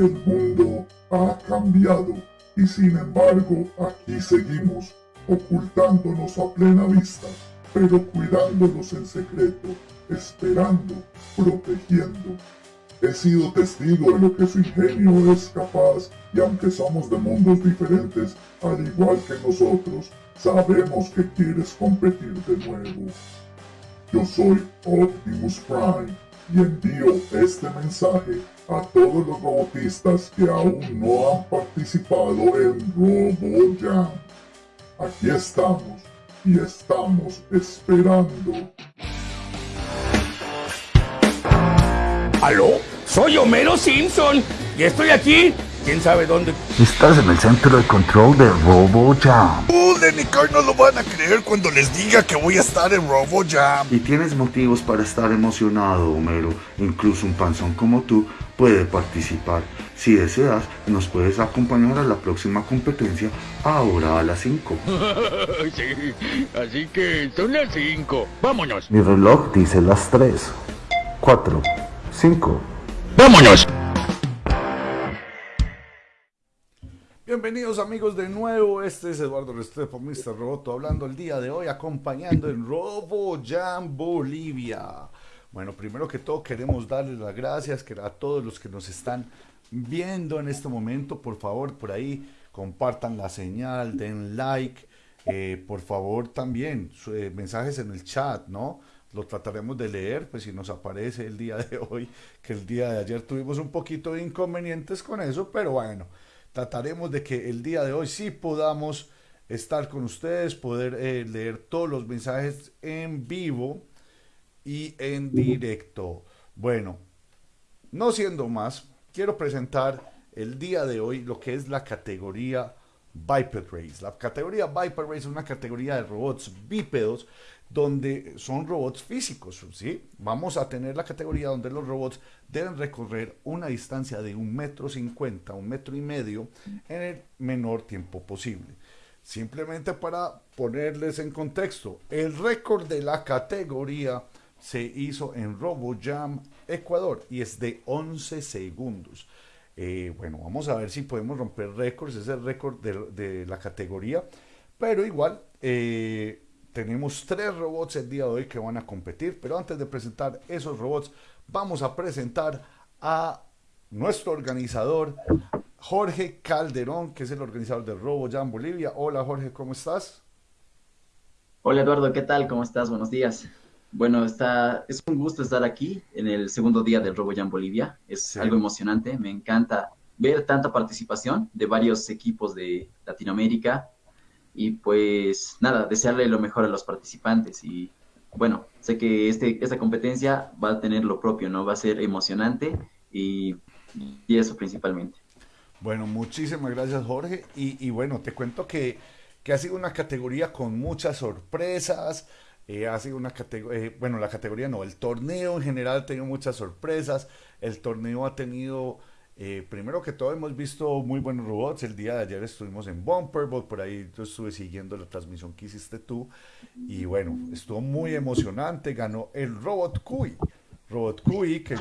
El mundo ha cambiado y sin embargo aquí seguimos ocultándonos a plena vista, pero cuidándonos en secreto, esperando, protegiendo. He sido testigo de lo que su ingenio es capaz y aunque somos de mundos diferentes, al igual que nosotros, sabemos que quieres competir de nuevo. Yo soy Optimus Prime y envío este mensaje a todos los robotistas que aún no han participado en RoboJam. Aquí estamos y estamos esperando. ¿Aló? Soy Homero Simpson y estoy aquí. ¿Quién sabe dónde? Estás en el centro de control de RoboJam. Uh, Car no lo van a creer cuando les diga que voy a estar en RoboJam. Y tienes motivos para estar emocionado, Homero. Incluso un panzón como tú puede participar. Si deseas, nos puedes acompañar a la próxima competencia ahora a las 5. sí, así que son las 5. Vámonos. Mi reloj dice las 3, 4, 5. ¡Vámonos! Bienvenidos amigos de nuevo, este es Eduardo Restrepo, Mr. Roboto, hablando el día de hoy, acompañando en Robo Jam Bolivia. Bueno, primero que todo queremos darles las gracias a todos los que nos están viendo en este momento. Por favor, por ahí compartan la señal, den like. Eh, por favor, también eh, mensajes en el chat, ¿no? Lo trataremos de leer, pues si nos aparece el día de hoy, que el día de ayer tuvimos un poquito de inconvenientes con eso, pero bueno trataremos de que el día de hoy sí podamos estar con ustedes, poder eh, leer todos los mensajes en vivo y en directo. Bueno, no siendo más, quiero presentar el día de hoy lo que es la categoría Biped Race. La categoría Biped Race es una categoría de robots bípedos donde son robots físicos, ¿sí? Vamos a tener la categoría donde los robots deben recorrer una distancia de un metro cincuenta, un metro y medio en el menor tiempo posible. Simplemente para ponerles en contexto, el récord de la categoría se hizo en RoboJam Ecuador y es de 11 segundos. Eh, bueno, vamos a ver si podemos romper récords, es el récord de, la categoría, pero igual eh, tenemos tres robots el día de hoy que van a competir, pero antes de presentar esos robots, vamos a presentar a nuestro organizador, Jorge Calderón, que es el organizador del RoboJam Bolivia. Hola Jorge, ¿cómo estás? Hola Eduardo, ¿qué tal? ¿Cómo estás? Buenos días. Bueno, está, es un gusto estar aquí en el segundo día del RoboJam Bolivia. Es algo emocionante, me encanta ver tanta participación de varios equipos de Latinoamérica y pues nada, desearle lo mejor a los participantes y bueno, sé que este, esta competencia va a tener lo propio, ¿no? Va a ser emocionante y, y eso principalmente. Bueno, muchísimas gracias Jorge y, bueno, te cuento que, que, ha sido una categoría con muchas sorpresas, eh, ha sido una categoría, eh, bueno, la categoría no, el torneo en general ha tenido muchas sorpresas, el torneo ha tenido eh, primero que todo hemos visto muy buenos robots. El día de ayer estuvimos en Bumperbolt, por ahí yo estuve siguiendo la transmisión que hiciste tú. Y bueno, estuvo muy emocionante. Ganó el Robot Cui. Robot Cui, que,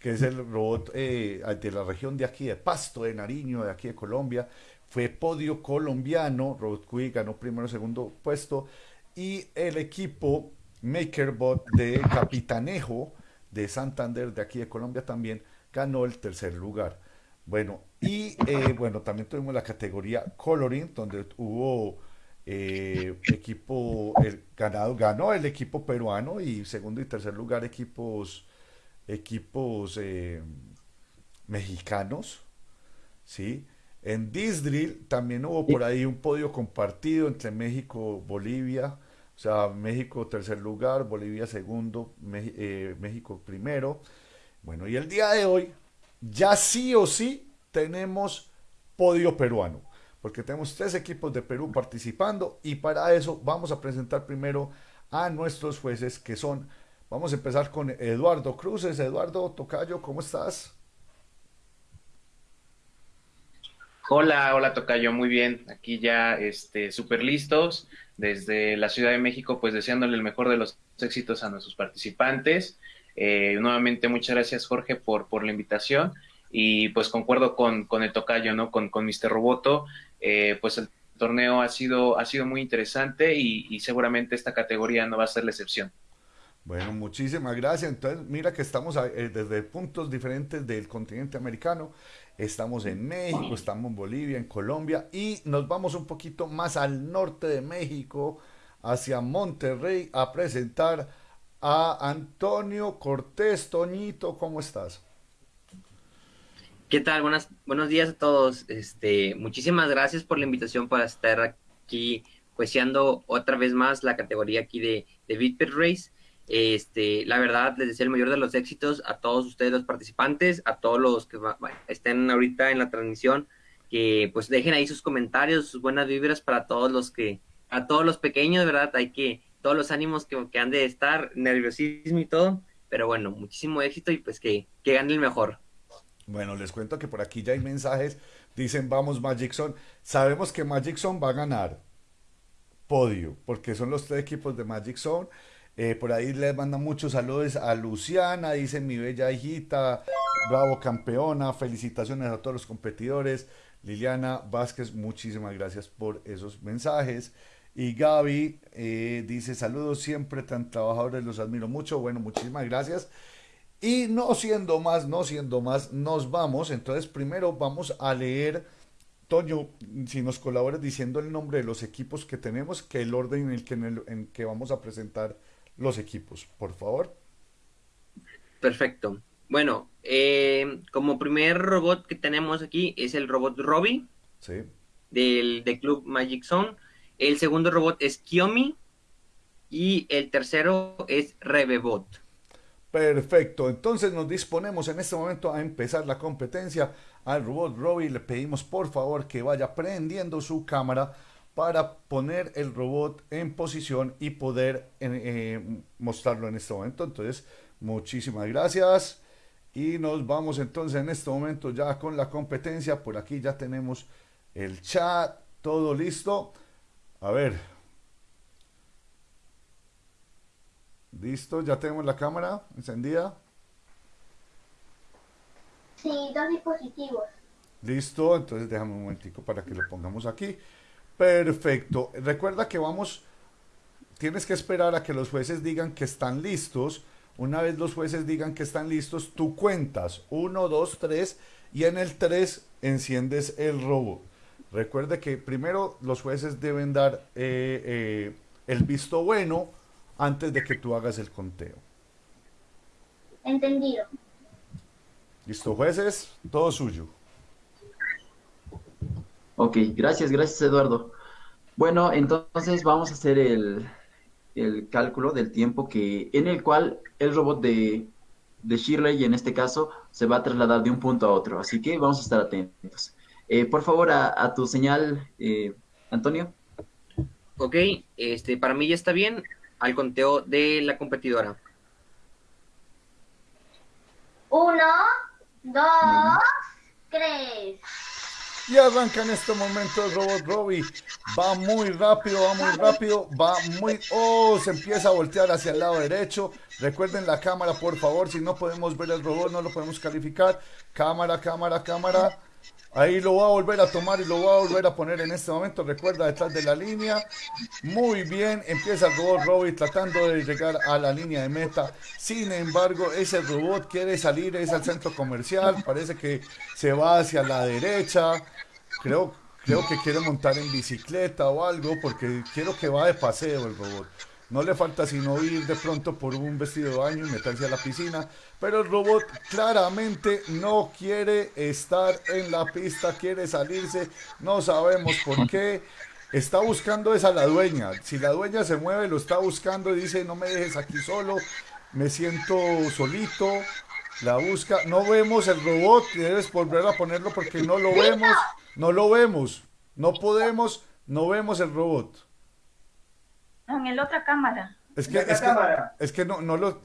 que, es el robot eh, de la región de aquí, de Pasto, de Nariño, de aquí de Colombia. Fue podio colombiano. Robot Cui ganó primero segundo puesto. Y el equipo MakerBot de Capitanejo de Santander, de aquí de Colombia también, ganó el tercer lugar. Bueno, y eh, bueno, también tuvimos la categoría Coloring, donde hubo eh, equipo, ganado, ganó el equipo peruano y segundo y tercer lugar equipos, equipos eh, mexicanos, ¿sí? En Disdrill también hubo por ahí un podio compartido entre México, Bolivia, o sea, México tercer lugar, Bolivia segundo, México primero. Bueno, y el día de hoy ya sí o sí tenemos podio peruano, porque tenemos tres equipos de Perú participando y para eso vamos a presentar primero a nuestros jueces que son, vamos a empezar con Eduardo Cruces. Eduardo Tocayo, ¿cómo estás? Hola, hola Tocayo, muy bien. Aquí ya este súper listos desde la Ciudad de México, pues deseándole el mejor de los éxitos a nuestros participantes. Eh, nuevamente, muchas gracias Jorge por, por la invitación. y pues concuerdo con, con el tocayo, ¿no? Con, con Mr. Roboto, eh, pues el torneo ha sido, ha sido muy interesante y, seguramente esta categoría no va a ser la excepción. Bueno, muchísimas gracias. Entonces, mira que estamos eh, desde puntos diferentes del continente americano. Estamos en México, estamos en Bolivia, en Colombia y nos vamos un poquito más al norte de México, hacia Monterrey, a presentar a Antonio Cortés. Toñito, ¿cómo estás? ¿Qué tal? Buenas, buenos días a todos. Este, muchísimas gracias por la invitación para estar aquí juiciando otra vez más la categoría aquí de, de Bitpit Race. Este, la verdad, les deseo el mayor de los éxitos a todos ustedes los participantes, a todos los que estén ahorita en la transmisión, que pues dejen ahí sus comentarios, sus buenas vibras para todos los que, a todos los pequeños, ¿verdad? Hay que, todos los ánimos que, han de estar, nerviosismo y todo, pero bueno, muchísimo éxito y pues que, que gane el mejor. Bueno, les cuento que por aquí ya hay mensajes. Dicen, vamos Magic Zone. Sabemos que Magic Zone va a ganar podio, porque son los tres equipos de Magic Zone. Eh, por ahí les mandan muchos saludos a Luciana, dice mi bella hijita, bravo campeona, felicitaciones a todos los competidores. Liliana Vázquez, muchísimas gracias por esos mensajes. Y Gaby eh, dice saludos siempre tan trabajadores, los admiro mucho. Bueno, muchísimas gracias. Y no siendo más, no siendo más, nos vamos. Entonces, primero vamos a leer, Toño, si nos colaboras diciendo el nombre de los equipos que tenemos, que el orden en el que, en que vamos a presentar los equipos, por favor. Perfecto. Bueno, eh, como primer robot que tenemos aquí es el robot Robbie. Sí. Del, del Club Magic Zone. El segundo robot es Kiomi. Y el tercero es Rebebot. Perfecto, entonces nos disponemos en este momento a empezar la competencia. Al robot Robbie le pedimos por favor que vaya prendiendo su cámara para poner el robot en posición y poder eh, mostrarlo en este momento. Entonces, muchísimas gracias. Y nos vamos entonces en este momento ya con la competencia. Por aquí ya tenemos el chat, todo listo. A ver, Listo, ya tenemos la cámara encendida. Sí, dos dispositivos. Listo, entonces déjame un momentico para que lo pongamos aquí. Perfecto. Recuerda que vamos, tienes que esperar a que los jueces digan que están listos. Una vez los jueces digan que están listos, tú cuentas 1, 2, 3 y en el 3 enciendes el robot. Recuerde que primero los jueces deben dar eh, eh, el visto bueno antes de que tú hagas el conteo. Entendido. Listo, jueces, todo suyo. Ok, gracias, gracias Eduardo. Bueno, entonces vamos a hacer el, cálculo del tiempo que en el cual el robot de, de Shirley, en este caso, se va a trasladar de un punto a otro. Así que vamos a estar atentos. Eh, por favor, a, tu señal, eh, Antonio. Ok, este, para mí ya está bien al conteo de la competidora. Uno, dos, tres. Y arranca en este momento el robot Robbie. Va muy rápido, va muy rápido, va muy... Oh, se empieza a voltear hacia el lado derecho. Recuerden la cámara, por favor. Si no podemos ver el robot, no lo podemos calificar. Cámara, cámara, cámara. Ahí lo va a volver a tomar y lo va a volver a poner en este momento. Recuerda detrás de la línea. Muy bien. Empieza el robot Robbie tratando de llegar a la línea de meta. Sin embargo, ese robot quiere salir. Es al centro comercial. Parece que se va hacia la derecha. Creo, creo que quiere montar en bicicleta o algo. Porque quiero que va de paseo el robot. No le falta sino ir de pronto por un vestido de baño y meterse a la piscina. Pero el robot claramente no quiere estar en la pista, quiere salirse. No sabemos por qué. Está buscando esa la dueña. Si la dueña se mueve, lo está buscando y dice, no me dejes aquí solo. Me siento solito. La busca. No vemos el robot. Debes volver a ponerlo porque no lo vemos. No lo vemos. No podemos. No vemos el robot en la otra cámara. Es que, es, es que no, no lo.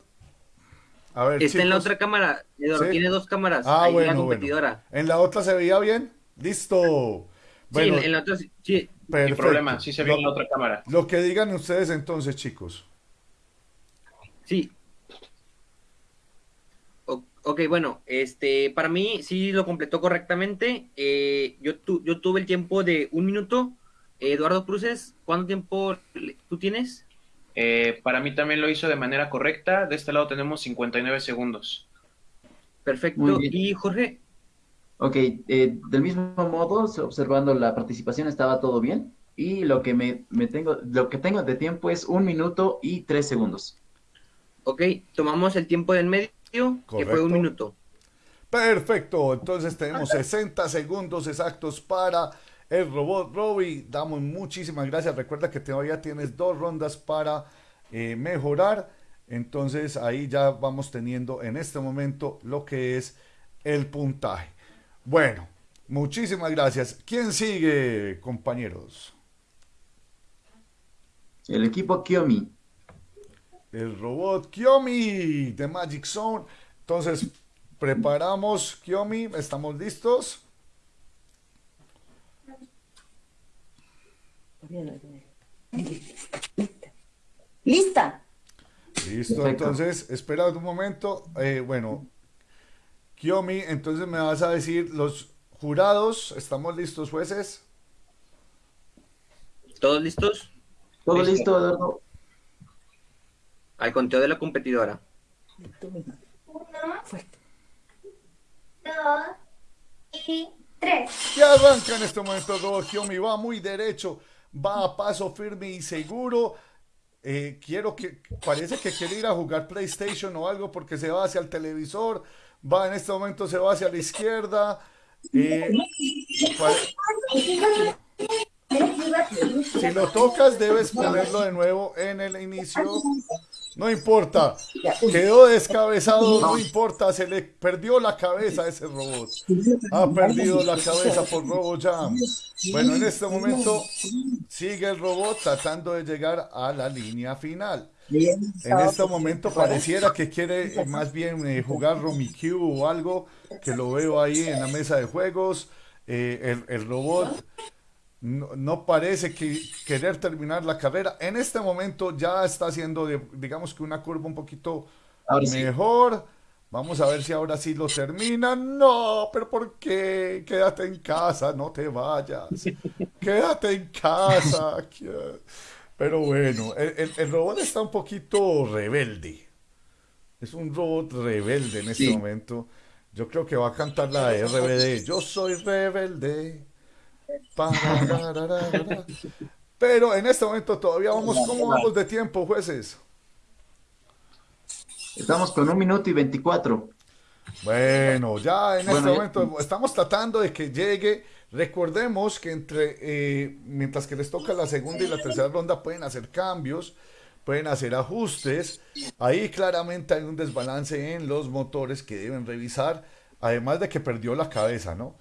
A ver, Está en la otra cámara. Tiene dos cámaras. Ah, bueno, la competidora. ¿En la otra se veía bien? Listo. Bueno, sí, en la otra sí. Sin problema, sí se ve en la otra cámara. Lo que digan ustedes entonces, chicos. Sí. Ok, bueno, este, para mí sí lo completó correctamente. Eh, yo, yo tuve el tiempo de un minuto. Eduardo Cruces, ¿cuánto tiempo tú tienes? Eh, para mí también lo hizo de manera correcta. De este lado tenemos 59 segundos. Perfecto. ¿Y Jorge? Ok, eh, del mismo modo, observando la participación, estaba todo bien. Y lo que me, me, tengo, lo que tengo de tiempo es un minuto y tres segundos. Ok, tomamos el tiempo del medio, que fue un minuto. Perfecto, entonces tenemos 60 segundos exactos para el robot Robbie. Damos muchísimas gracias. Recuerda que todavía tienes dos rondas para eh, mejorar. Entonces ahí ya vamos teniendo en este momento lo que es el puntaje. Bueno, muchísimas gracias. ¿Quién sigue, compañeros? El equipo Kiomi. El robot Kiomi de Magic Zone. Entonces, preparamos Kiomi. ¿Estamos listos? Lista. Listo, entonces, espera un momento. Eh, bueno, Kiomi, entonces me vas a decir los jurados. ¿Estamos listos, jueces? ¿Todos listos? Todo listo, Eduardo. Al conteo de la competidora. Uno, dos y tres. Ya arranca en este momento Kiomi, va muy derecho, va a paso firme y seguro. Eh, quiero que, parece que quiere ir a jugar PlayStation o algo porque se va hacia el televisor, va en este momento, se va hacia la izquierda. Eh, si lo tocas, debes ponerlo de nuevo en el inicio. No importa. Quedó descabezado, no importa. Se le perdió la cabeza a ese robot. Ha perdido la cabeza por RoboJam. Bueno, en este momento sigue el robot tratando de llegar a la línea final. En este momento pareciera que quiere más bien eh, jugar Q o algo, que lo veo ahí en la mesa de juegos. Eh, el, el robot no, parece que querer terminar la carrera. En este momento ya está haciendo, digamos que una curva un poquito mejor. Vamos a ver si ahora sí lo termina. No, pero ¿por qué? Quédate en casa, no te vayas. Quédate en casa. Pero bueno, el, robot está un poquito rebelde. Es un robot rebelde en este momento. Yo creo que va a cantar la de RBD. Yo soy rebelde. Pero en este momento todavía vamos, ¿cómo vamos de tiempo, jueces? Estamos con un minuto y veinticuatro. Bueno, ya en este momento estamos tratando de que llegue. Recordemos que entre, eh, mientras que les toca la segunda y la tercera ronda, pueden hacer cambios, pueden hacer ajustes. Ahí claramente hay un desbalance en los motores que deben revisar, además de que perdió la cabeza, ¿no?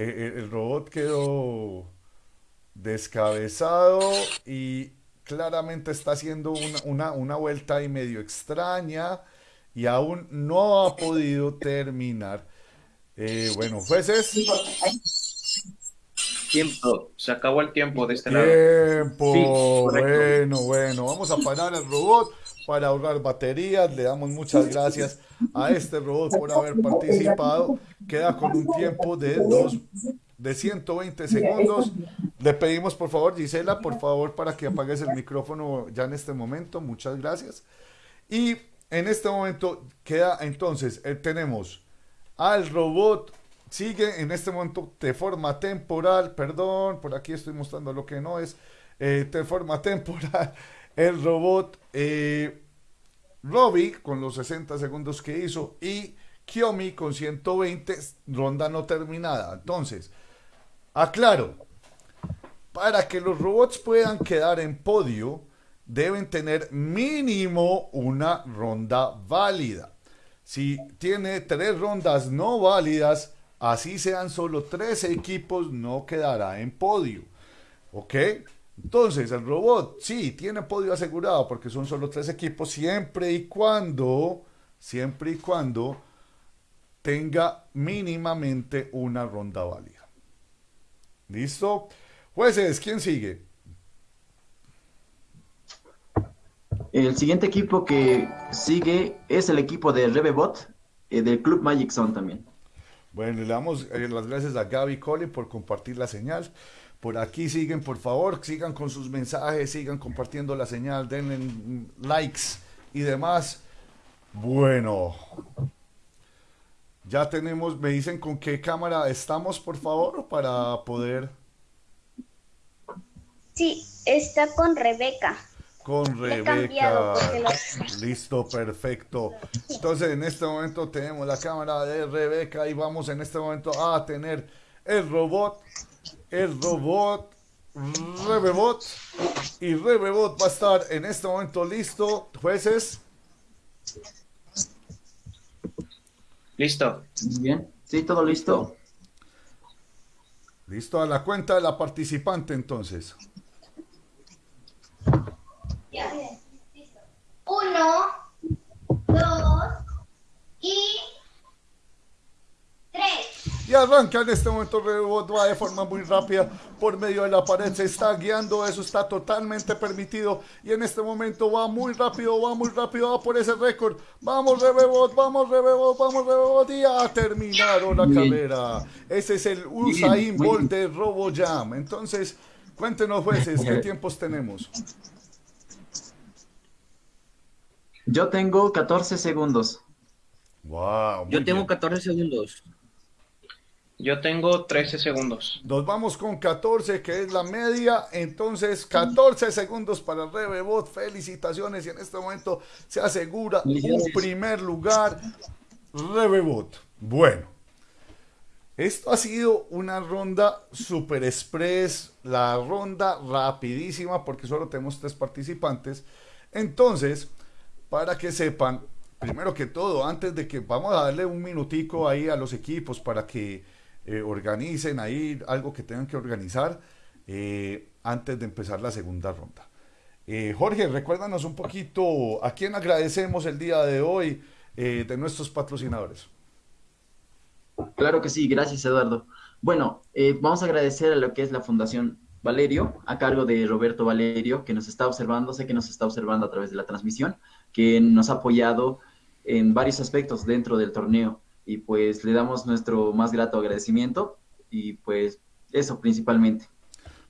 Eh, eh, el robot quedó descabezado y claramente está haciendo una, una, vuelta ahí medio extraña y aún no ha podido terminar. Eh, bueno, jueces. Tiempo, se acabó el tiempo de este lado. Tiempo, bueno, bueno, vamos a parar el robot para ahorrar baterías. Le damos muchas gracias a este robot por haber participado. Queda con un tiempo de, dos, de 120 segundos. Le pedimos por favor, Gisela, por favor, para que apagues el micrófono ya en este momento. Muchas gracias. Y en este momento queda entonces, eh, tenemos al robot, sigue en este momento de forma temporal, perdón, por aquí estoy mostrando lo que no es, eh, de forma temporal, el robot eh, Robbie con los 60 segundos que hizo y Kiomi con 120, ronda no terminada. Entonces, aclaro, para que los robots puedan quedar en podio, deben tener mínimo una ronda válida. Si tiene tres rondas no válidas, así sean solo tres equipos, no quedará en podio. ¿Ok? Entonces, el robot sí tiene podio asegurado porque son solo tres equipos, siempre y cuando, siempre y cuando tenga mínimamente una ronda válida. ¿Listo? Jueces, ¿quién sigue? El siguiente equipo que sigue es el equipo de Rebebot. eh, del Club Magic Zone también. Bueno, le damos eh, las gracias a Gaby Cole por compartir la señal. Por aquí siguen, por favor, sigan con sus mensajes, sigan compartiendo la señal, denle likes y demás. Bueno, ya tenemos, me dicen con qué cámara estamos, por favor, para poder... Sí, está con Rebeca. Con Rebeca. lo- Listo, perfecto. Entonces, en este momento tenemos la cámara de Rebeca y vamos en este momento a tener el robot, el robot, Rebebot. Y Rebebot va a estar en este momento listo. Jueces, Listo. Muy bien. Sí, todo listo. listo a la cuenta de la participante entonces. Uno, dos y tres. Y arranca en este momento Rebebot, va de forma muy rápida por medio de la pared, se está guiando, eso está totalmente permitido. Y en este momento va muy rápido, va muy rápido, va por ese récord. Vamos Rebebot, vamos Rebebot, vamos Rebebot y ya terminaron la carrera. Ese es el Usain Bolt de RoboJam. Entonces, cuéntenos jueces, ¿qué tiempos tenemos? Yo tengo 14 segundos. Wow, Yo tengo bien. 14 segundos. Yo tengo 13 segundos. Nos vamos con 14, que es la media. Entonces, 14 segundos para Rebebot. Felicitaciones. Y en este momento se asegura un primer lugar. Rebebot. Bueno, esto ha sido una ronda super express. La ronda rapidísima, porque solo tenemos tres participantes. Entonces, para que sepan, primero que todo, antes de que vamos a darle un minutico ahí a los equipos para que eh, organicen ahí algo que tengan que organizar eh, antes de empezar la segunda ronda. Eh, Jorge, recuérdanos un poquito a quién agradecemos el día de hoy de nuestros patrocinadores. Claro que sí, gracias Eduardo. Bueno, vamos a agradecer a lo que es la Fundación Valerio, a cargo de Roberto Valerio, que nos está observando, sé que nos está observando a través de la transmisión, que nos ha apoyado en varios aspectos dentro del torneo y pues le damos nuestro más grato agradecimiento y pues eso principalmente.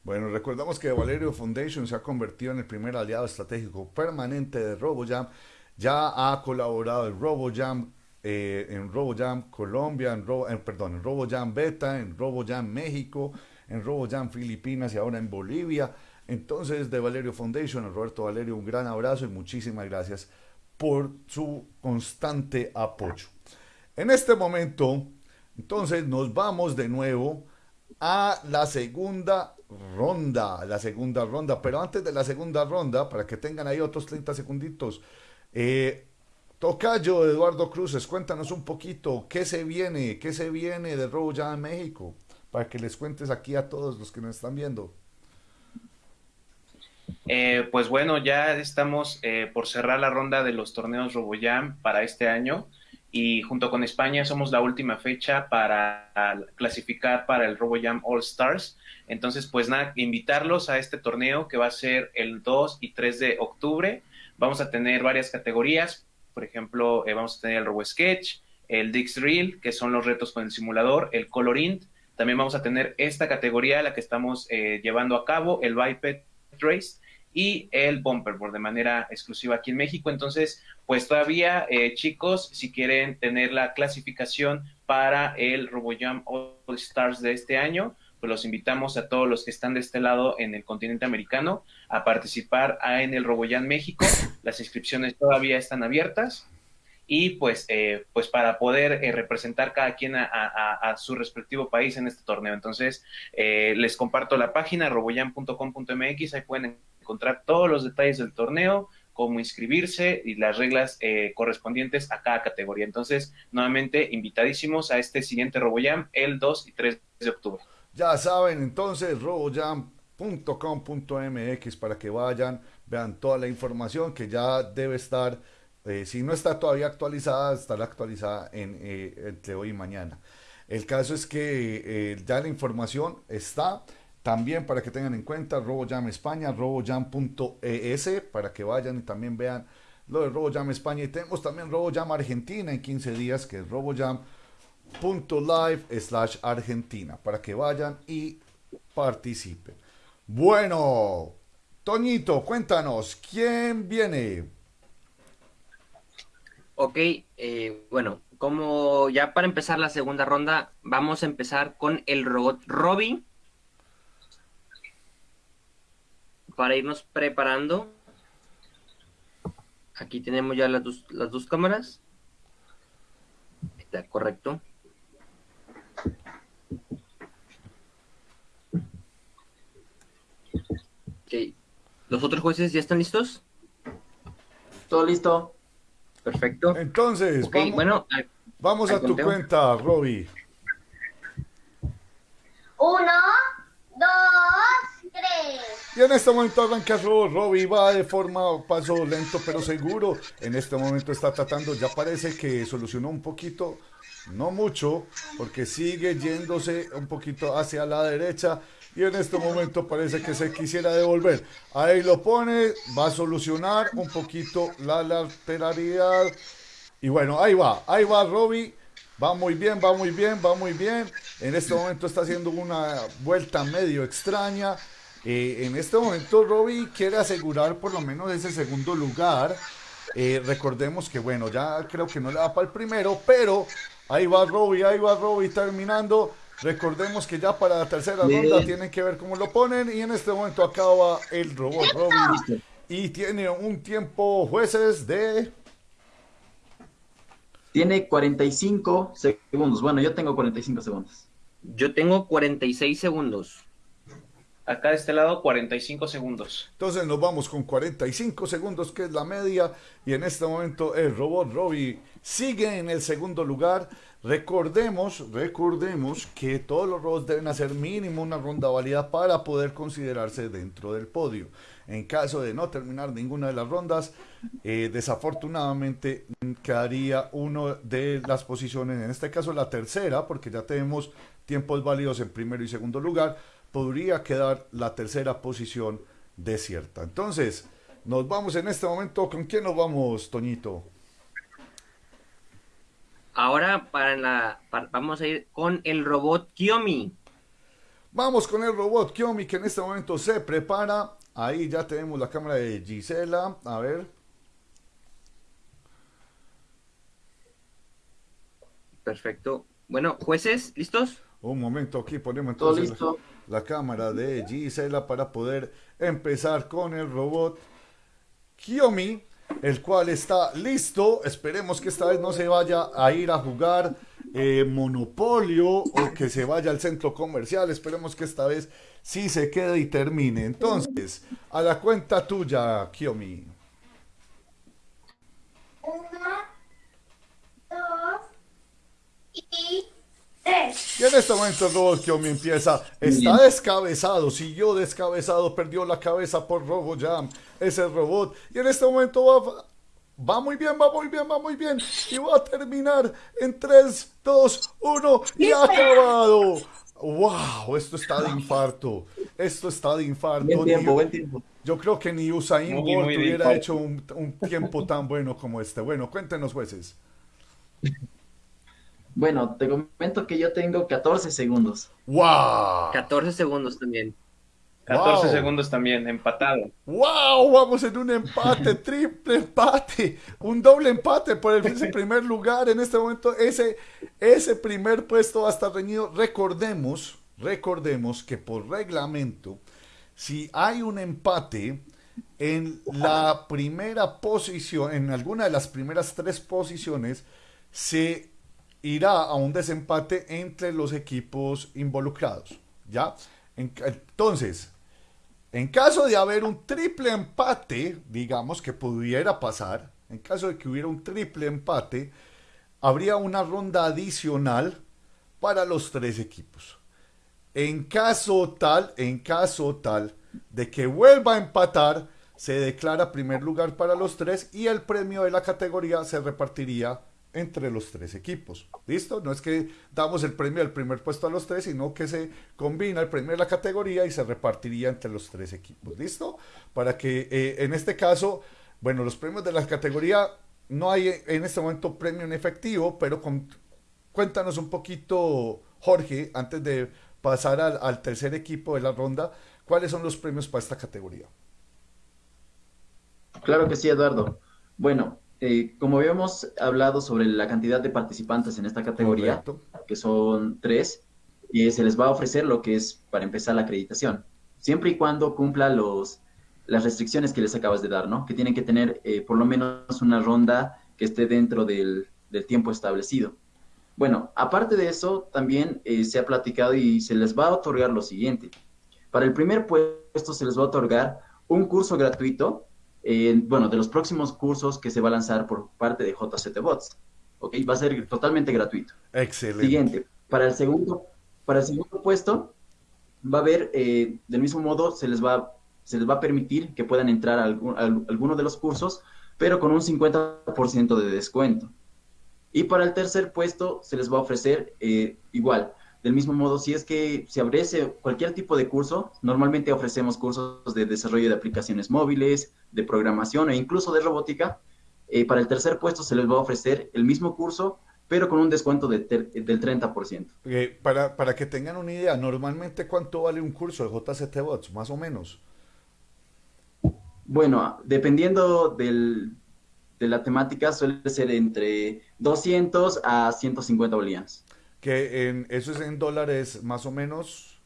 Bueno, recordamos que Valerio Foundation se ha convertido en el primer aliado estratégico permanente de RoboJam. Ya ha colaborado en RoboJam, eh, en RoboJam Colombia, en, Ro- en- perdón, en RoboJam Beta, en RoboJam México, en RoboJam Filipinas y ahora en Bolivia. Entonces, de Valerio Foundation, a Roberto Valerio, un gran abrazo y muchísimas gracias por su constante apoyo. En este momento, entonces nos vamos de nuevo a la segunda ronda, la segunda ronda. Pero antes de la segunda ronda, para que tengan ahí otros 30 segunditos, eh, Tocayo Eduardo Cruces, cuéntanos un poquito qué se viene, qué se viene de Robo en México, para que les cuentes aquí a todos los que nos están viendo. Eh, pues bueno, ya estamos eh, por cerrar la ronda de los torneos RoboJam para este año y junto con España somos la última fecha para clasificar para el RoboJam All Stars. Entonces, pues nada, invitarlos a este torneo que va a ser el 2 y 3 de octubre. Vamos a tener varias categorías, por ejemplo, eh, vamos a tener el Robo Sketch, el Dix Reel, que son los retos con el simulador, el Colorint. También vamos a tener esta categoría, la que estamos eh, llevando a cabo, el Biped Race y el Bumperboard de manera exclusiva aquí en México. Entonces, pues todavía, eh, chicos, si quieren tener la clasificación para el RoboJam All Stars de este año, pues los invitamos a todos los que están de este lado en el continente americano a participar en el RoboJam México. Las inscripciones todavía están abiertas y pues, eh, pues para poder eh, representar cada quien a, su respectivo país en este torneo. Entonces, eh, les comparto la página roboyam.com.mx, ahí pueden encontrar todos los detalles del torneo, cómo inscribirse y las reglas eh, correspondientes a cada categoría. Entonces, nuevamente, invitadísimos a este siguiente RoboJam el 2 y 3 de octubre. Ya saben, entonces, robojam.com.mx para que vayan, vean toda la información que ya debe estar, eh, si no está todavía actualizada, estará actualizada en, eh, entre hoy y mañana. El caso es que eh, ya la información está también para que tengan en cuenta RoboJam España, robojam.es, para que vayan y también vean lo de RoboJam España y tenemos también RoboJam Argentina en 15 días, que es RoboJam.live slash Argentina, para que vayan y participen. Bueno, Toñito, cuéntanos, ¿quién viene? Ok, eh, bueno, como ya para empezar la segunda ronda, vamos a empezar con el robot Robin. Para irnos preparando. Aquí tenemos ya las dos, las dos cámaras. Está correcto. Ok. ¿Los otros jueces ya están listos? Todo listo. Perfecto. Entonces, Ok, vamos, bueno, al- vamos al a tu cuenta, Robbie. Uno, dos, tres. Y en este momento arranca Ro- Robbie, va de forma paso lento pero seguro. En este momento está tratando, ya parece que solucionó un poquito, no mucho, porque sigue yéndose un poquito hacia la derecha. Y en este momento parece que se quisiera devolver. Ahí lo pone, va a solucionar un poquito la lateralidad. Y bueno, ahí va, ahí va Robbie. Va muy bien, va muy bien, va muy bien. En este momento está haciendo una vuelta medio extraña. Eh, en este momento Robbie quiere asegurar por lo menos ese segundo lugar. Eh, recordemos que bueno, ya creo que no le da para el primero, pero ahí va Robbie, ahí va Robbie terminando. Recordemos que ya para la tercera Bien. ronda tienen que ver cómo lo ponen y en este momento acaba el robot Robbie y tiene un tiempo jueces de Tiene 45 segundos. Bueno, yo tengo 45 segundos. yo tengo 46 segundos. Acá de este lado, 45 segundos. Entonces nos vamos con 45 segundos, que es la media. Y en este momento el robot Robbie sigue en el segundo lugar. Recordemos, recordemos que todos los robots deben hacer mínimo una ronda válida para poder considerarse dentro del podio. En caso de no terminar ninguna de las rondas, eh, desafortunadamente quedaría uno de las posiciones, en este caso la tercera, porque ya tenemos tiempos válidos en primero y segundo lugar, podría quedar la tercera posición desierta. Entonces, nos vamos en este momento, ¿con quién nos vamos, Toñito? Ahora para la para- vamos a ir con el robot Kiomi. Vamos con el robot Kiomi que en este momento se prepara. Ahí ya tenemos la cámara de Gisela. A ver. Perfecto. Bueno, jueces, ¿listos? Un momento, aquí ponemos Todo entonces listo. La, cámara de Gisela para poder empezar con el robot Kiomi, el cual está listo. Esperemos que esta vez no se vaya a ir a jugar eh, Monopolio o que se vaya al centro comercial. Esperemos que esta vez sí se quede y termine. Entonces, a la cuenta tuya, Kiomi. Uno, dos y tres. Y en este momento el robot Kiomi empieza, está descabezado, siguió descabezado, perdió la cabeza por RoboJam, ese robot. Y en este momento va, va muy bien, va muy bien, va muy bien. Y va a terminar en 3, 2, 1 y ha acabado. ¡Wow! Esto está de infarto. Esto está de infarto. Buen Ni- tiempo, buen tiempo. yo creo que ni Usain Bolt hubiera infarto. hecho un, un tiempo tan bueno como este. Bueno, cuéntenos, jueces. Bueno, te comento que yo tengo 14 segundos. ¡Wow! 14 segundos también. 14 Wow. segundos también, empatado. ¡Wow! Vamos en un empate, triple empate, un doble empate por el ese primer lugar. En este momento, ese, ese primer puesto va a estar reñido. Recordemos, recordemos que por reglamento, si hay un empate en la primera posición, en alguna de las primeras tres posiciones, se irá a un desempate entre los equipos involucrados. ¿Ya? En- entonces, en caso de haber un triple empate, digamos que pudiera pasar, en caso de que hubiera un triple empate, habría una ronda adicional para los tres equipos. En caso tal, en caso tal de que vuelva a empatar, se declara primer lugar para los tres y el premio de la categoría se repartiría entre los tres equipos. ¿Listo? No es que damos el premio del primer puesto a los tres, sino que se combina el premio de la categoría y se repartiría entre los tres equipos. ¿Listo? Para que eh, en este caso Bueno, los premios de la categoría, no hay en este momento premio en efectivo, pero cuéntanos un poquito, Jorge, antes de pasar al, tercer equipo de la ronda, ¿cuáles son los premios para esta categoría? Claro que sí, Eduardo. Bueno, eh, como habíamos hablado sobre la cantidad de participantes en esta categoría, que son tres, y se les va a ofrecer lo que es para empezar la acreditación, siempre y cuando cumpla los, las restricciones que les acabas de dar, ¿no? Que tienen que tener eh, por lo menos una ronda que esté dentro del, tiempo establecido. Bueno, aparte de eso, también eh, se ha platicado y se les va a otorgar lo siguiente. Para el primer puesto se les va a otorgar un curso gratuito, eh, bueno, de los próximos cursos que se va a lanzar por parte de JCT Bots. ¿Ok? Va a ser totalmente gratuito. Excelente. Siguiente. Para el segundo, para el segundo puesto, va a haber, del mismo modo, se les va se les va a permitir que puedan entrar a, alguno de los cursos, pero con un 50% de descuento. Y para el tercer puesto se les va a ofrecer eh, igual. Del mismo modo, si es que se abrece cualquier tipo de curso, normalmente ofrecemos cursos de desarrollo de aplicaciones móviles, de programación e incluso de robótica. Eh, para el tercer puesto se les va a ofrecer el mismo curso, pero con un descuento del 30%. Eh, para, para que tengan una idea, normalmente cuánto vale un curso de JCT Bots, más o menos. Bueno, dependiendo del, de la temática, suele ser entre 200 a 150 bolivianos. Que en, eso es en dólares más o menos.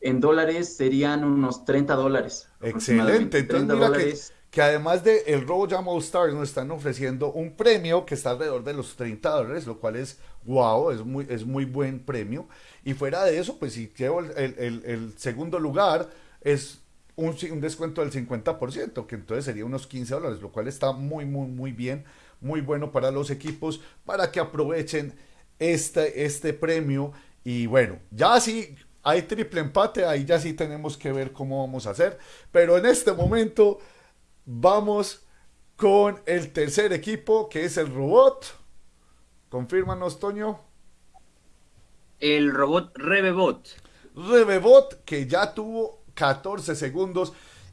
En dólares serían unos 30 dólares. Excelente. Entonces, mira que, que, además de el Robo Jam All Stars nos están ofreciendo un premio que está alrededor de los 30 dólares, lo cual es wow, es muy, es muy buen premio. Y fuera de eso, pues si llevo el, el, el segundo lugar, es un, un, descuento del 50%, que entonces sería unos 15 dólares, lo cual está muy, muy, muy bien, muy bueno para los equipos, para que aprovechen este, este premio. Y bueno, ya sí hay triple empate, ahí ya sí tenemos que ver cómo vamos a hacer. Pero en este momento vamos con el tercer equipo, que es el robot. Confírmanos, Toño. El robot Rebebot. Rebebot, que ya tuvo 14 segundos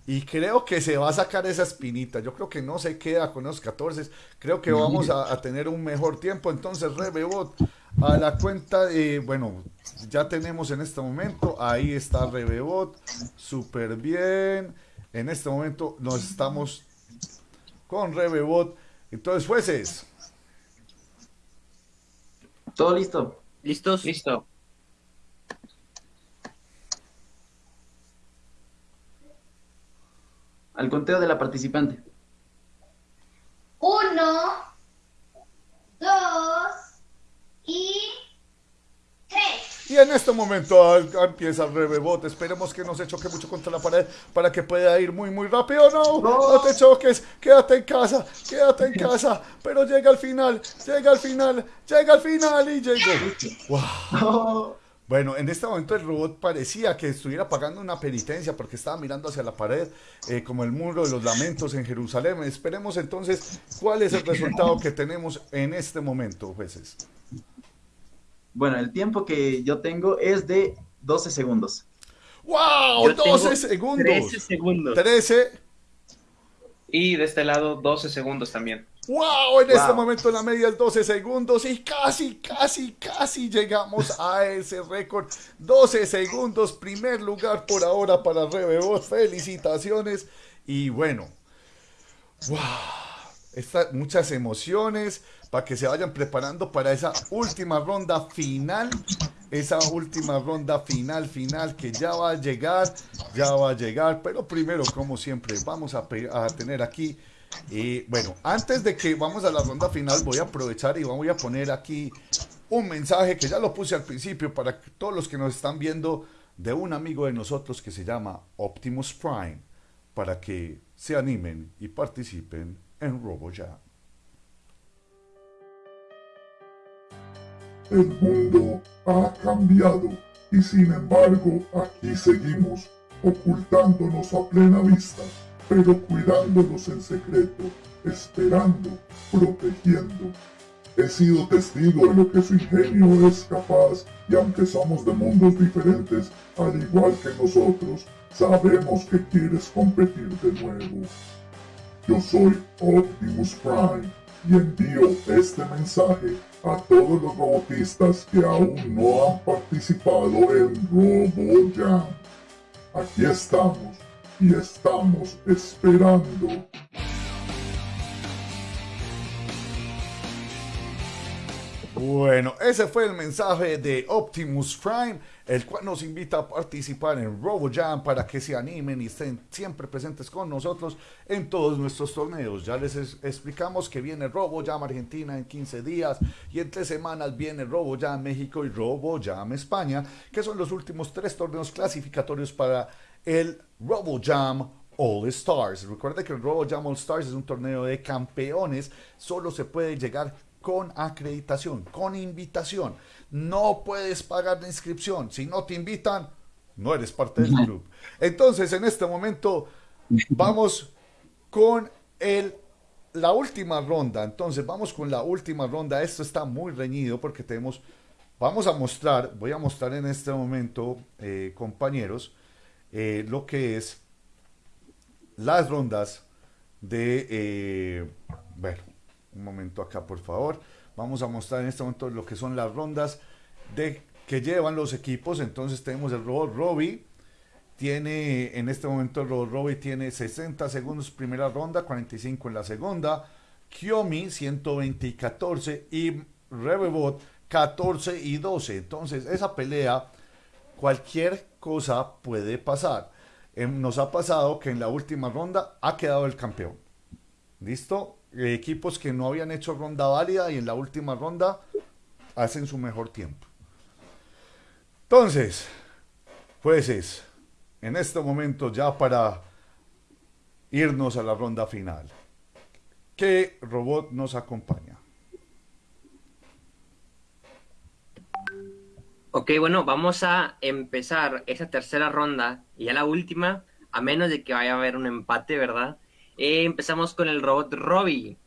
y creo que se va a sacar esa espinita. Yo creo que no se queda con los 14. Creo que vamos a, tener un mejor tiempo. Entonces, Rebebot a la cuenta de, bueno, ya tenemos en este momento, ahí está Rebebot, súper bien. En este momento nos estamos con Rebebot. Entonces, jueces. Todo listo. ¿Listos? Listo. Al conteo de la participante. Uno, dos y tres. Y en este momento empieza el rebebot. Esperemos que no se choque mucho contra la pared para que pueda ir muy, muy rápido. No, no, te choques. Quédate en casa, quédate en casa. Pero llega al final, llega al final, llega al final y llegó. Wow. Bueno, en este momento el robot parecía que estuviera pagando una penitencia porque estaba mirando hacia la pared, eh, como el muro de los lamentos en Jerusalén. Esperemos entonces cuál es el resultado que tenemos en este momento, jueces. Bueno, el tiempo que yo tengo es de 12 segundos. ¡Wow! 12 segundos. 13 segundos. 13. Y de este lado, 12 segundos también. ¡Wow! En este momento la media es 12 segundos y casi, casi, casi llegamos a ese récord. 12 segundos, primer lugar por ahora para Rebebot. Felicitaciones. Y bueno, ¡wow! muchas emociones para que se vayan preparando para esa última ronda final. Esa última ronda final, final que ya va a llegar, ya va a llegar. Pero primero, como siempre, vamos a, a tener aquí y bueno, antes de que vamos a la ronda final, voy a aprovechar y voy a poner aquí un mensaje que ya lo puse al principio para todos los que nos están viendo de un amigo de nosotros que se llama Optimus Prime, para que se animen y participen en RoboJam. El mundo ha cambiado y sin embargo aquí seguimos ocultándonos a plena vista pero cuidándolos en secreto, esperando, protegiendo. He sido testigo de lo que su ingenio es capaz y aunque somos de mundos diferentes, al igual que nosotros, sabemos que quieres competir de nuevo. Yo soy Optimus Prime y envío este mensaje a todos los robotistas que aún no han participado en RoboJam. Aquí estamos y estamos esperando. Bueno, ese fue el mensaje de Optimus Prime, el cual nos invita a participar en RoboJam para que se animen y estén siempre presentes con nosotros en todos nuestros torneos. Ya les es- explicamos que viene RoboJam Argentina en 15 días y en tres semanas viene RoboJam México y RoboJam España, que son los últimos tres torneos clasificatorios para el RoboJam All Stars. Recuerda que el RoboJam All Stars es un torneo de campeones, solo se puede llegar con acreditación, con invitación. No puedes pagar la inscripción. Si no te invitan, no eres parte del club. Entonces, en este momento, vamos con el, la última ronda. Entonces, vamos con la última ronda. Esto está muy reñido porque tenemos, vamos a mostrar, voy a mostrar en este momento, eh, compañeros, eh, lo que es las rondas de, eh, bueno, un momento acá, por favor. Vamos a mostrar en este momento lo que son las rondas de que llevan los equipos. Entonces tenemos el robot Robbie. Tiene, en este momento el robot Robbie tiene 60 segundos primera ronda, 45 en la segunda. Kiomi 120 y 14 y Rebebot 14 y 12. Entonces esa pelea, cualquier cosa puede pasar. Em, nos ha pasado que en la última ronda ha quedado el campeón. ¿Listo? Eh, equipos que no habían hecho ronda válida y en la última ronda hacen su mejor tiempo. Entonces, jueces, en este momento ya para irnos a la ronda final, ¿qué robot nos acompaña? Ok, bueno, vamos a empezar esa tercera ronda y ya la última, a menos de que vaya a haber un empate, ¿verdad? Eh, empezamos con el robot Robbie.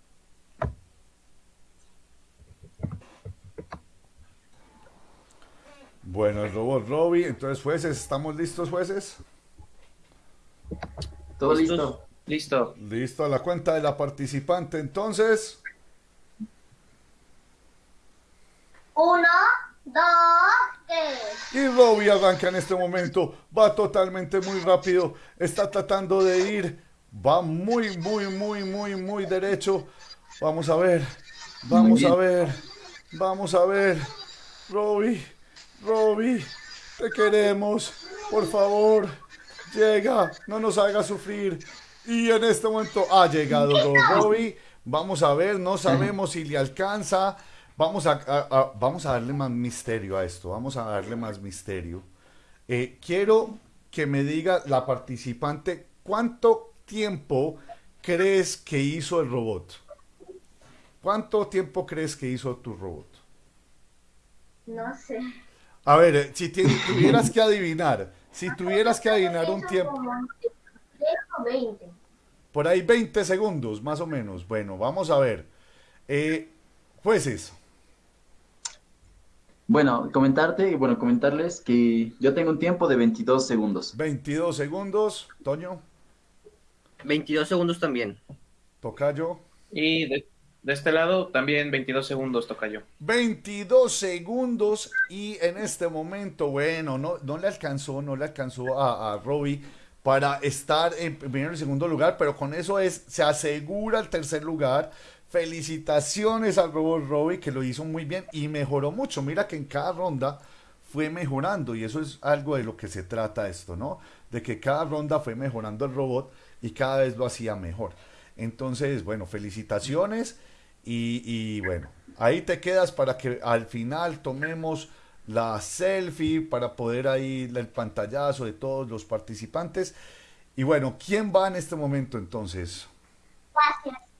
Bueno, el robot Robbie, entonces jueces, ¿estamos listos jueces? Todo ¿Listos? listo. Listo. Listo, a la cuenta de la participante entonces. Uno, dos, tres. Y Robbie arranca en este momento, va totalmente muy rápido, está tratando de ir, va muy, muy, muy, muy, muy derecho. Vamos a ver, vamos a ver, vamos a ver. Robbie, Robbie, te queremos, por favor, llega, no nos haga sufrir. Y en este momento ha llegado Ro- Robbie, vamos a ver, no sabemos si le alcanza. Vamos a, a- a- vamos a darle más misterio a esto, vamos a darle más misterio. Eh, quiero que me diga la participante cuánto tiempo crees que hizo el robot. ¿Cuánto tiempo crees que hizo tu robot? No sé. A ver, eh, si tuvieras que adivinar, si tuvieras que adivinar un tiempo, Como 10 o 20. por ahí 20 segundos, más o menos. Bueno, vamos a ver. Eh, jueces, Bueno, comentarte, bueno, comentarles que yo tengo un tiempo de 22 segundos. 22 segundos. Toño, 22 segundos también. Tocayo. Y de, de este lado también 22 segundos toca yo. 22 segundos y en este momento, bueno, no, no le alcanzó, no le alcanzó a, a Robbie para estar en primero y segundo lugar, pero con eso es, se asegura el tercer lugar. Felicitaciones al robot Robbie que lo hizo muy bien y mejoró mucho. Mira que en cada ronda fue mejorando y eso es algo de lo que se trata esto, ¿no? De que cada ronda fue mejorando el robot y cada vez lo hacía mejor. Entonces, bueno, felicitaciones y, bueno, ahí te quedas para que al final tomemos la selfie para poder ahí el pantallazo de todos los participantes. Y bueno, ¿quién va en este momento entonces? Gracias.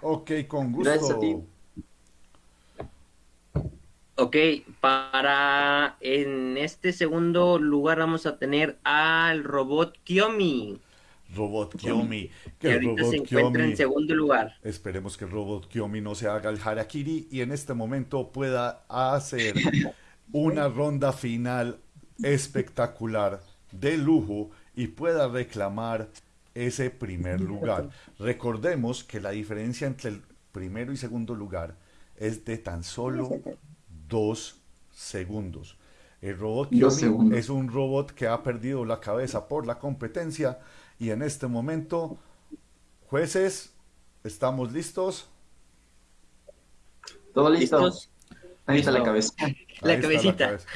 Ok, con Gracias a gusto. ti. Ok, para en este segundo lugar vamos a tener al robot Kiomi. Robot Kyomi. Que el ahorita Robot se encuentra en segundo lugar. Esperemos que el Robot Kyomi no se haga el Harakiri y en este momento pueda hacer una ronda final espectacular de lujo y pueda reclamar ese primer lugar. Recordemos que la diferencia entre el primero y segundo lugar es de tan solo dos segundos. El robot segundos. es un robot que ha perdido la cabeza por la competencia y en este momento, jueces, ¿estamos listos? ¿Todo listo? ¿Listos? Ahí está la cabeza. La Ahí cabecita. cabeza.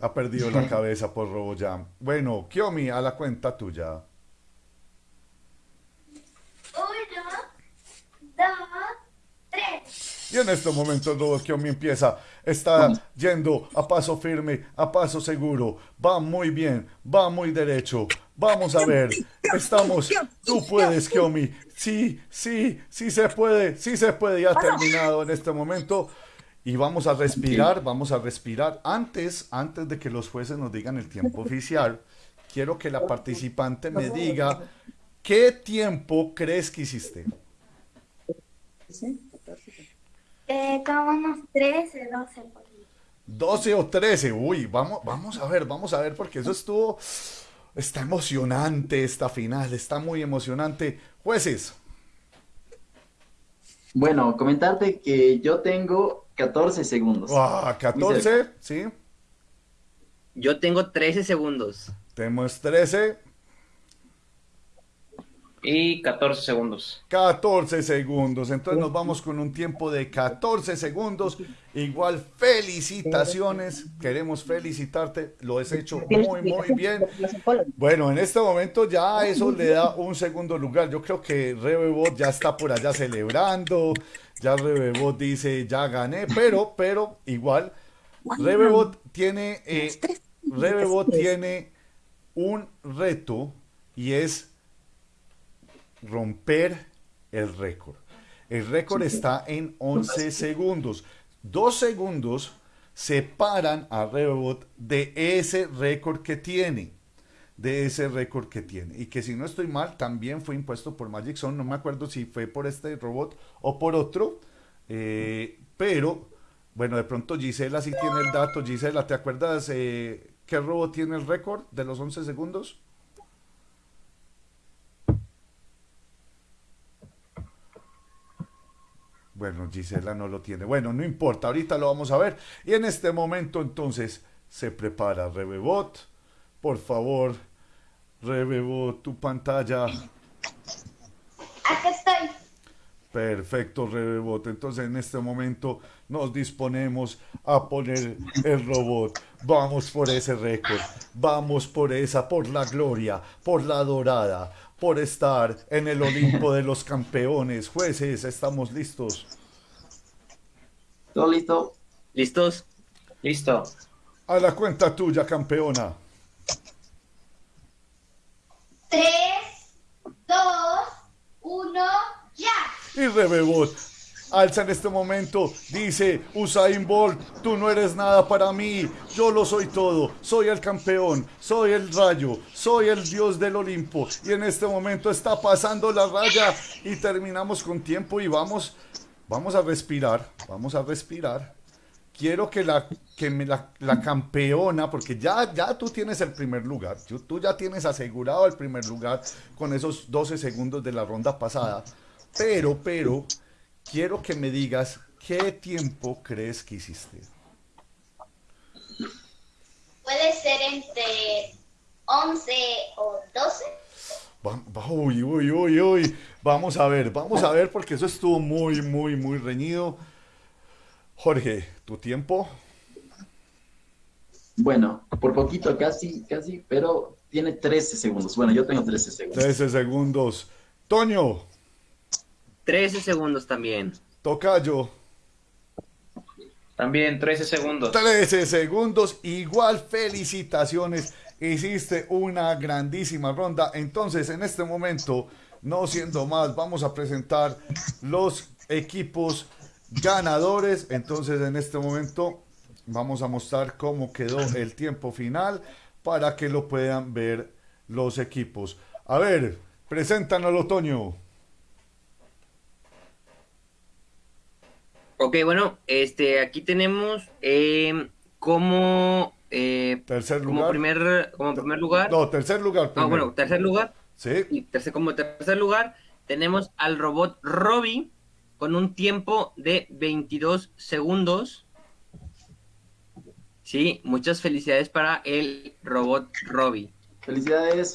Ha perdido la cabeza por RoboJam. Bueno, Kiomi, a la cuenta tuya. Uno, dos, tres. Y en este momento Kiomi empieza, está yendo a paso firme, a paso seguro, va muy bien, va muy derecho. Vamos a ver, estamos, tú puedes Kiomi, sí, sí, sí se puede, sí se puede, ya ha terminado en este momento. Y vamos a respirar, vamos a respirar. Antes, antes de que los jueces nos digan el tiempo oficial, quiero que la participante me diga qué tiempo crees que hiciste. Eh, como unos 13, 12 por ahí. 12 o 13. Uy, vamos, vamos a ver, vamos a ver, porque eso estuvo. Está emocionante esta final, está muy emocionante. Jueces, Bueno, comentarte que yo tengo 14 segundos. ah, 14, ¿sí? Yo tengo 13 segundos. Tenemos 13, Y 14 segundos. 14 segundos. Entonces nos vamos con un tiempo de 14 segundos. Igual, felicitaciones. Queremos felicitarte. Lo has hecho muy, muy bien. Bueno, en este momento ya eso le da un segundo lugar. Yo creo que Rebebot ya está por allá celebrando. Ya Rebebot dice, ya gané. Pero, pero, igual, Rebebot tiene, eh, Rebebot tiene un reto y es romper el récord. El récord está en 11 segundos. Dos segundos separan a Rebebot de ese récord que tiene. De ese récord que tiene. Y que si no estoy mal, también fue impuesto por Magic Zone. No me acuerdo si fue por este robot o por otro. Eh, pero, bueno, de pronto Gisela sí tiene el dato. Gisela, ¿te acuerdas eh, qué robot tiene el récord de los 11 segundos? Bueno, Gisela no lo tiene. Bueno, no importa, ahorita lo vamos a ver. Y en este momento entonces se prepara Rebebot. Por favor, Rebebot, tu pantalla. Aquí estoy. Perfecto, Rebebot. Entonces en este momento nos disponemos a poner el robot. Vamos por ese récord. Vamos por esa, por la gloria, por la dorada, por estar en el Olimpo de los campeones. Jueces, estamos listos. ¿Todo listo? ¿Listos? Listo. A la cuenta tuya, campeona. Tres, dos, uno, ya. Y Rebebot alza en este momento, dice Usain Bolt, tú no eres nada para mí, yo lo soy todo, soy el campeón, soy el rayo, soy el dios del Olimpo. Y en este momento está pasando la raya y terminamos con tiempo y vamos, vamos a respirar, vamos a respirar. Quiero que la, que me la, la campeona, porque ya, ya tú tienes el primer lugar, tú, tú ya tienes asegurado el primer lugar con esos 12 segundos de la ronda pasada. Pero, pero, quiero que me digas qué tiempo crees que hiciste. Puede ser entre 11 o 12. Va- va- Uy, uy, uy, uy. Vamos a ver, vamos a ver, porque eso estuvo muy, muy, muy reñido. Jorge, ¿tu tiempo? Bueno, por poquito, casi, casi, pero tiene 13 segundos. Bueno, yo tengo 13 segundos. 13 segundos. Toño, 13 segundos también. Tocayo, También 13 segundos. 13 segundos. Igual felicitaciones. Hiciste una grandísima ronda. Entonces, en este momento, no siendo más, vamos a presentar los equipos ganadores. Entonces, en este momento, vamos a mostrar cómo quedó el tiempo final para que lo puedan ver los equipos. A ver, preséntanos el otoño. Ok, bueno, este, aquí tenemos eh, como eh, tercer como lugar. primer como primer lugar. No, tercer lugar. Ah, primero. bueno, tercer lugar. Sí. Y tercer, como tercer lugar tenemos al robot Robbie con un tiempo de 22 segundos. Sí, muchas felicidades para el robot Robbie. Felicidades.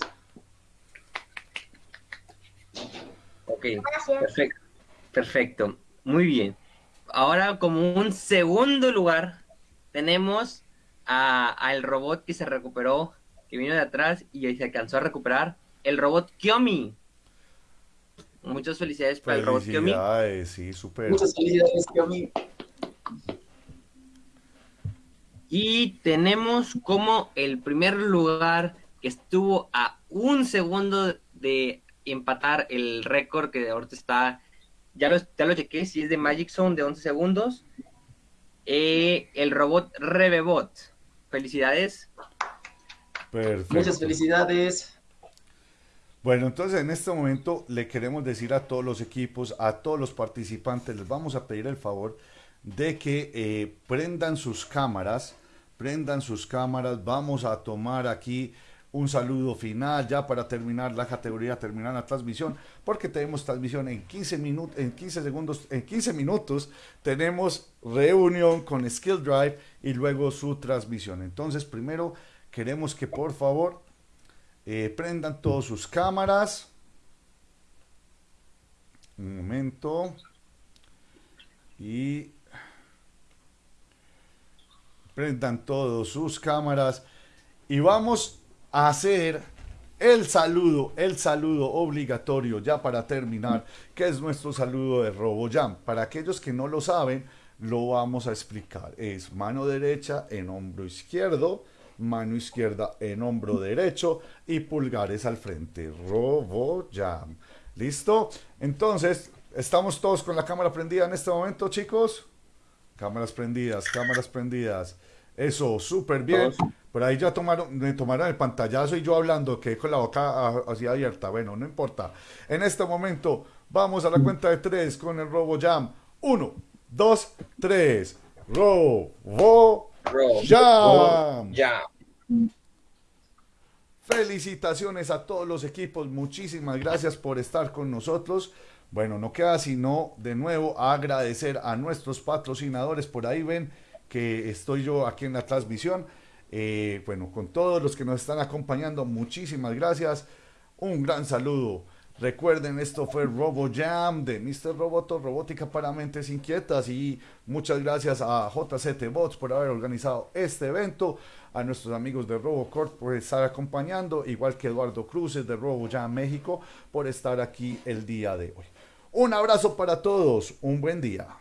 Ok, Gracias. perfecto. Perfecto, muy bien. Ahora, como un segundo lugar, tenemos a- al robot que se recuperó, que vino de atrás y se alcanzó a recuperar, el robot Kiomi. Muchas felicidades para el robot Kiomi. Felicidades, sí, súper. Muchas felicidades, Kiomi. Y tenemos como el primer lugar que estuvo a un segundo de empatar el récord que ahorita está, ya lo, ya lo chequé, si es de Magic Zone de 11 segundos, eh, el robot Rebebot. Felicidades. Perfecto. Muchas felicidades. Bueno, entonces en este momento le queremos decir a todos los equipos, a todos los participantes, les vamos a pedir el favor de que eh, prendan sus cámaras, prendan sus cámaras, vamos a tomar aquí un saludo final ya para terminar la categoría, terminar la transmisión, porque tenemos transmisión en 15 minutos, en 15 segundos, en 15 minutos tenemos reunión con Skill Drive y luego su transmisión. Entonces, primero queremos que por favor eh, prendan todas sus cámaras. Un momento. Y prendan todas sus cámaras. Y vamos hacer el saludo, el saludo obligatorio ya para terminar, que es nuestro saludo de RoboJam. Para aquellos que no lo saben, lo vamos a explicar. Es mano derecha en hombro izquierdo, mano izquierda en hombro derecho y pulgares al frente. RoboJam. ¿Listo? Entonces, ¿estamos todos con la cámara prendida en este momento, chicos? Cámaras prendidas, cámaras prendidas. Eso, súper bien. Por ahí ya tomaron, me tomaron el pantallazo y yo hablando, que con la boca ah, así abierta. Bueno, no importa. En este momento, vamos a la cuenta de tres con el Robo Jam. Uno, dos, tres. Robo Jam. Ya. Felicitaciones a todos los equipos, muchísimas gracias por estar con nosotros. Bueno, no queda sino de nuevo agradecer a nuestros patrocinadores. Por ahí ven que estoy yo aquí en la transmisión. Eh, bueno, con todos los que nos están acompañando, muchísimas gracias. Un gran saludo. Recuerden, esto fue Robo Jam de Mr. Roboto, Robótica para Mentes Inquietas. Y muchas gracias a JCT Bots por haber organizado este evento. A nuestros amigos de RoboCorp por estar acompañando. Igual que Eduardo Cruces de Robo Jam México por estar aquí el día de hoy. Un abrazo para todos. Un buen día.